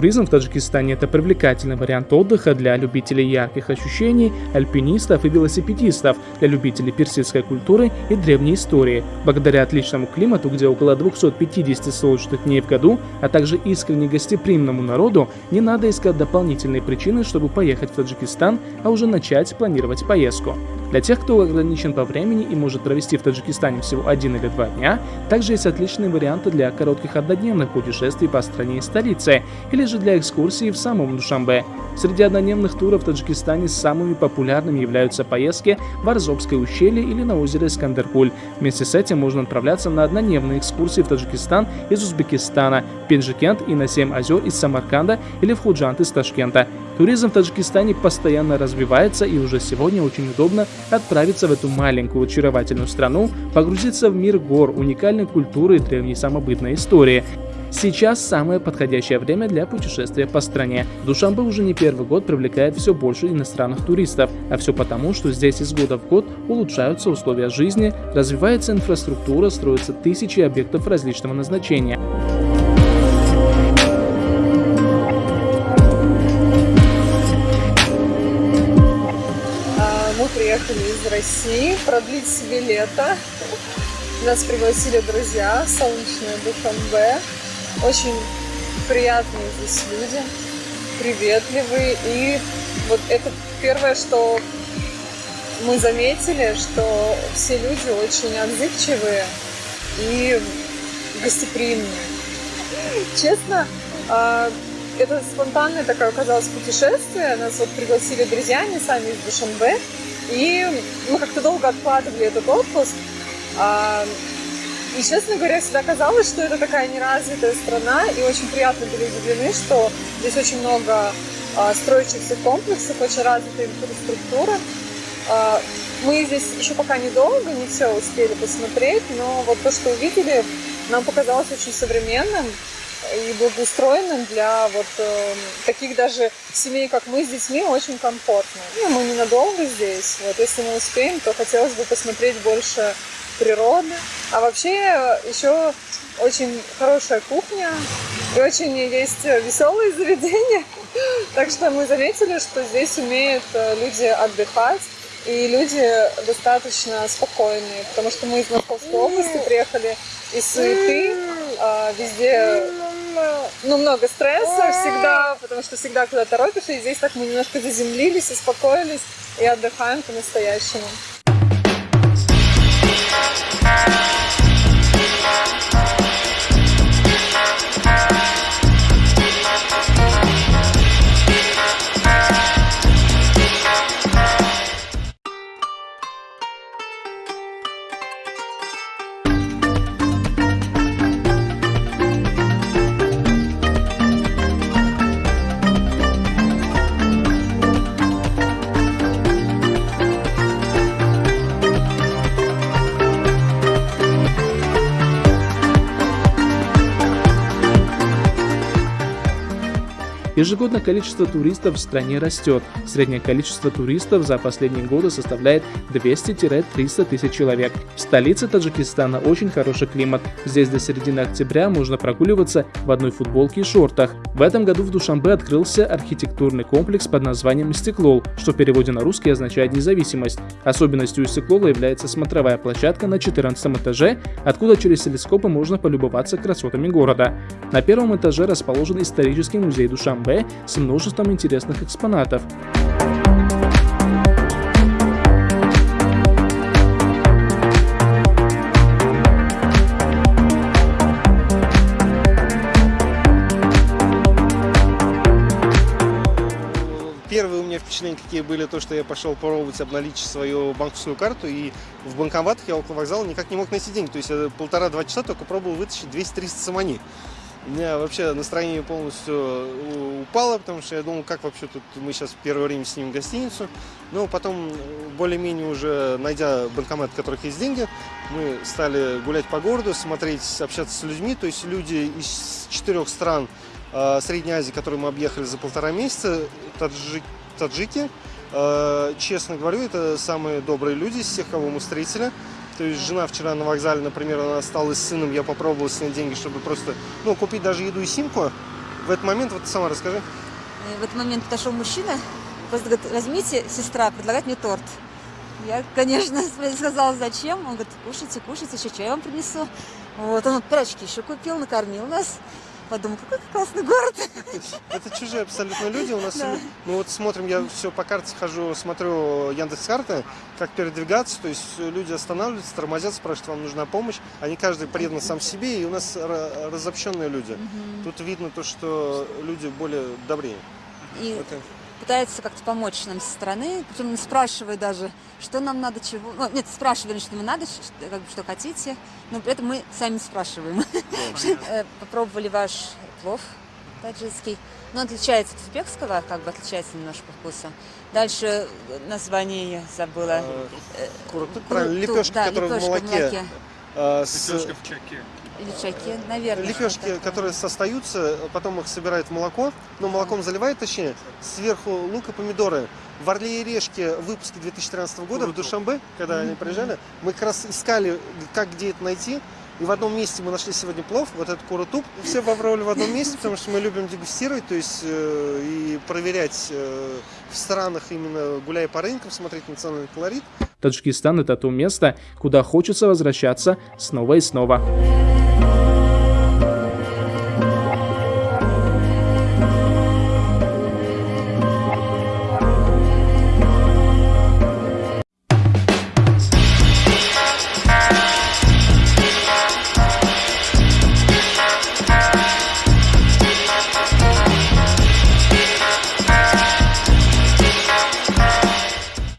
Туризм в Таджикистане – это привлекательный вариант отдыха для любителей ярких ощущений, альпинистов и велосипедистов, для любителей персидской культуры и древней истории. Благодаря отличному климату, где около 250 солнечных дней в году, а также искренне гостеприимному народу, не надо искать дополнительные причины, чтобы поехать в Таджикистан, а уже начать планировать поездку. Для тех, кто ограничен по времени и может провести в Таджикистане всего один или два дня, также есть отличные варианты для коротких однодневных путешествий по стране и столице, или же для экскурсии в самом Душамбе. Среди однодневных туров в Таджикистане самыми популярными являются поездки в Арзобское ущелье или на озеро Искандеркуль. Вместе с этим можно отправляться на однодневные экскурсии в Таджикистан из Узбекистана, Пенджикент и на Семь озер из Самарканда или в Худжант из Ташкента. Туризм в Таджикистане постоянно развивается и уже сегодня очень удобно отправиться в эту маленькую очаровательную страну, погрузиться в мир гор, уникальной культуры и древней самобытной истории. Сейчас самое подходящее время для путешествия по стране. Душанбе уже не первый год привлекает все больше иностранных туристов, а все потому, что здесь из года в год улучшаются условия жизни, развивается инфраструктура, строятся тысячи объектов различного назначения. Приехали из России продлить себе лето. Нас пригласили друзья, солнечная Душанбе. Очень приятные здесь люди, приветливые. И вот это первое, что мы заметили, что все люди очень отзывчивые и гостеприимные. Честно, а, это спонтанное такое оказалось путешествие. Нас вот пригласили друзья, они сами из Душанбе. И мы как-то долго откладывали этот отпуск. А, и, честно говоря, всегда казалось, что это такая неразвитая страна, и очень приятно были удивлены, что здесь очень много а, строящихся комплексов, очень развитая инфраструктура. А, мы здесь еще пока недолго, не все успели посмотреть, но вот то, что увидели, нам показалось очень современным, и благоустроенным для вот э, таких даже семей, как мы с детьми, очень комфортно. Ну, мы ненадолго здесь. Вот если мы успеем, то хотелось бы посмотреть больше природы. А вообще еще очень хорошая кухня и очень есть веселые заведения. Так что мы заметили, что здесь умеют э, люди отдыхать и люди достаточно спокойные, потому что мы из Московской области приехали из суеты, а, везде ну, много стресса всегда, потому что всегда куда торопишься, и здесь так мы немножко заземлились, успокоились и отдыхаем по-настоящему. Ежегодно количество туристов в стране растет. Среднее количество туристов за последние годы составляет 200-300 тысяч человек. В столице Таджикистана очень хороший климат. Здесь до середины октября можно прогуливаться в одной футболке и шортах. В этом году в Душанбе открылся архитектурный комплекс под названием «Стеклол», что в переводе на русский означает «независимость». Особенностью Стеклола является смотровая площадка на 14 этаже, откуда через телескопы можно полюбоваться красотами города. На первом этаже расположен исторический музей Душанбе, с множеством интересных экспонатов. Первые у меня впечатления какие были, то, что я пошел пробовать обналичить свою банковскую карту, и в банкоматах я около вокзала никак не мог найти деньги. То есть я полтора-два часа только пробовал вытащить 200-300 самани. Меня вообще настроение полностью э, упало, потому что я думал, как вообще тут мы сейчас первое время снимем гостиницу. Но потом, более-менее уже найдя банкомат, в которых есть деньги, мы стали гулять по городу, смотреть, общаться с людьми. То есть люди из четырех стран э, Средней Азии, которые мы объехали за полтора месяца, таджи, таджики, э, честно говорю, это самые добрые люди из всех, кого мы встретили. То есть жена вчера на вокзале, например, она осталась с сыном, я попробовал снять деньги, чтобы просто, ну, купить даже еду и симку. в этот момент, вот сама расскажи. И в этот момент подошел мужчина, просто говорит, возьмите, сестра, предлагает мне торт. Я, конечно, сказала, зачем. Он говорит, кушайте, кушайте, еще чай вам принесу. Вот, он пирожки еще купил, накормил нас. Подумал, какой классный город. Это чужие абсолютно люди. У нас Да. мы вот смотрим, я все по карте хожу, смотрю Яндекс карты, как передвигаться. То есть люди останавливаются, тормозят, спрашивают, вам нужна помощь. Они каждый предан сам себе, и у нас ра- разобщенные люди. Тут видно то, что люди более добрее. И Это- пытается как-то помочь нам со стороны, причем не спрашивая даже, что нам надо, чего. Ну, нет, спрашивали, что нам надо, ш- как бы, что хотите, но при этом мы сами спрашиваем. Э, Попробовали ваш плов таджикский. Но он отличается от узбекского, как бы отличается немножко по вкусу. Дальше э, название я забыла. Э, правильно, ту- лепешки, да, которые в лепешка молоке. Э, с- Или чаки, наверное. Лепешки, что-то такое. которые состаются, потом их собирают в молоко, ну, молоком заливают, точнее, сверху лук и помидоры. В «Орле и Решке» в выпуске 2013 года в Душамбе, когда они приезжали, мы как раз искали, как где это найти, и в одном месте мы нашли сегодня плов, вот этот курутуп. Все попробовали в одном месте, потому что мы любим дегустировать, то есть э, и проверять э, в странах, именно гуляя по рынкам, смотреть национальный колорит. Таджикистан – это то место, куда хочется возвращаться снова и снова.